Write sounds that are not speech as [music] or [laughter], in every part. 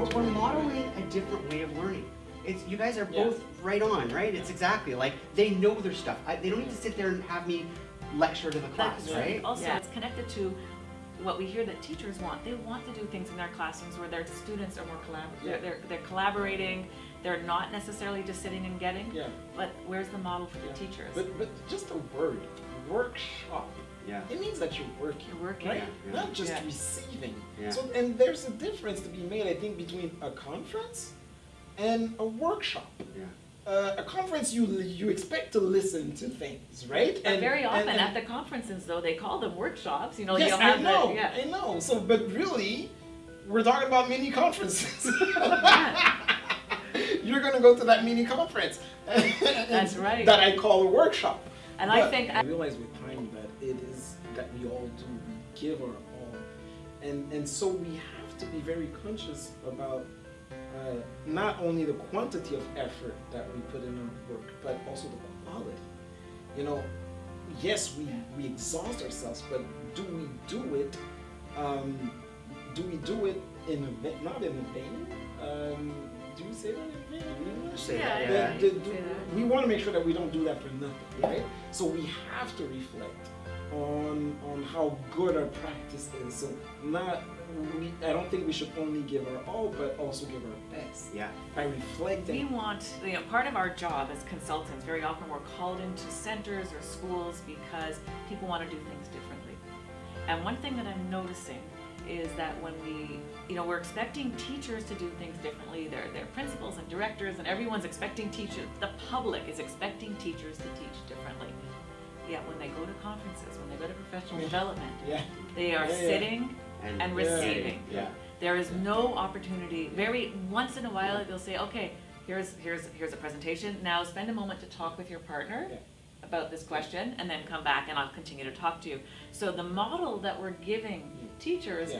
we're, we're modeling a different way of learning. It's, you guys are Yeah. both right on, right? It's exactly like they know their stuff. I, they don't need to sit there and have me lecture to the class, But right? Also, Yeah. it's connected to what we hear that teachers want. They want to do things in their classrooms where their students are more collab- Yeah. they're, they're, they're collaborating, they're not necessarily just sitting and getting. Yeah. But where's the model for Yeah. the teachers? But but just a word workshop. Yeah. It means that you're working. You're working. Right? Yeah, yeah. Not just Yeah. receiving. Yeah. So and there's a difference to be made, I think, between a conference and a workshop. Yeah. Uh, a conference you you expect to listen to things, right? But very often and- at the conferences though, they call them workshops, you know, yes, you'll I have know, the, yeah. I know. So, but really, we're talking about mini conferences. [laughs] You're gonna go to that mini conference. [laughs] That's right. That I call a workshop. And I think- I realize with time that it is that we all do. We give our all, and and so we have to be very conscious about uh, not only the quantity of effort that we put in our work, but also the quality. You know, yes, we, we exhaust ourselves, but do we do it? Um, do we do it in a not in a vain? Um, do you say that in vain? Say Yeah, that, yeah. yeah. The- the- say we want to make sure that we don't do that for nothing, right? So we have to reflect on on how good our practice is. So not we, I don't think we should only give our all, but also give our best Yeah. by reflecting. We want, you know, part of our job as consultants, very often we're called into centers or schools because people want to do things differently. And one thing that I'm noticing is that when we, you know, we're expecting teachers to do things differently, they're, their principals and directors and everyone's expecting teachers, the public is expecting teachers to teach differently. Yet when they go to conferences, when they go to professional development, Yeah, they are Yeah, yeah. sitting and Yeah. receiving. Yeah. There is no opportunity, very, once in a while, they'll say, okay, here's, here's, here's a presentation, now spend a moment to talk with your partner Yeah. About this question, and then come back and I'll continue to talk to you. So the model that we're giving teachers Yeah.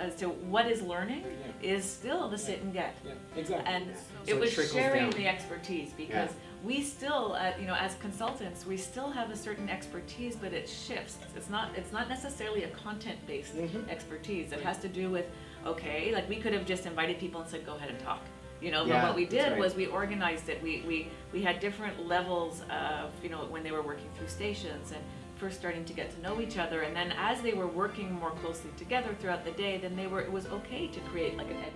as to what is learning Yeah. is still the sit and get. yeah, exactly. And So it it was trickles sharing down. the expertise because we still, uh, you know, as consultants, we still have a certain expertise, but it shifts. It's not, it's not necessarily a content-based Mhm. expertise. It has to do with, okay, like we could have just invited people and said, go ahead and talk. You know, but what we did right. was we organized it. We, we, we had different levels of, you know, when they were working through stations and first starting to get to know each other. And then as they were working more closely together throughout the day, then they were, it was okay to create like an ed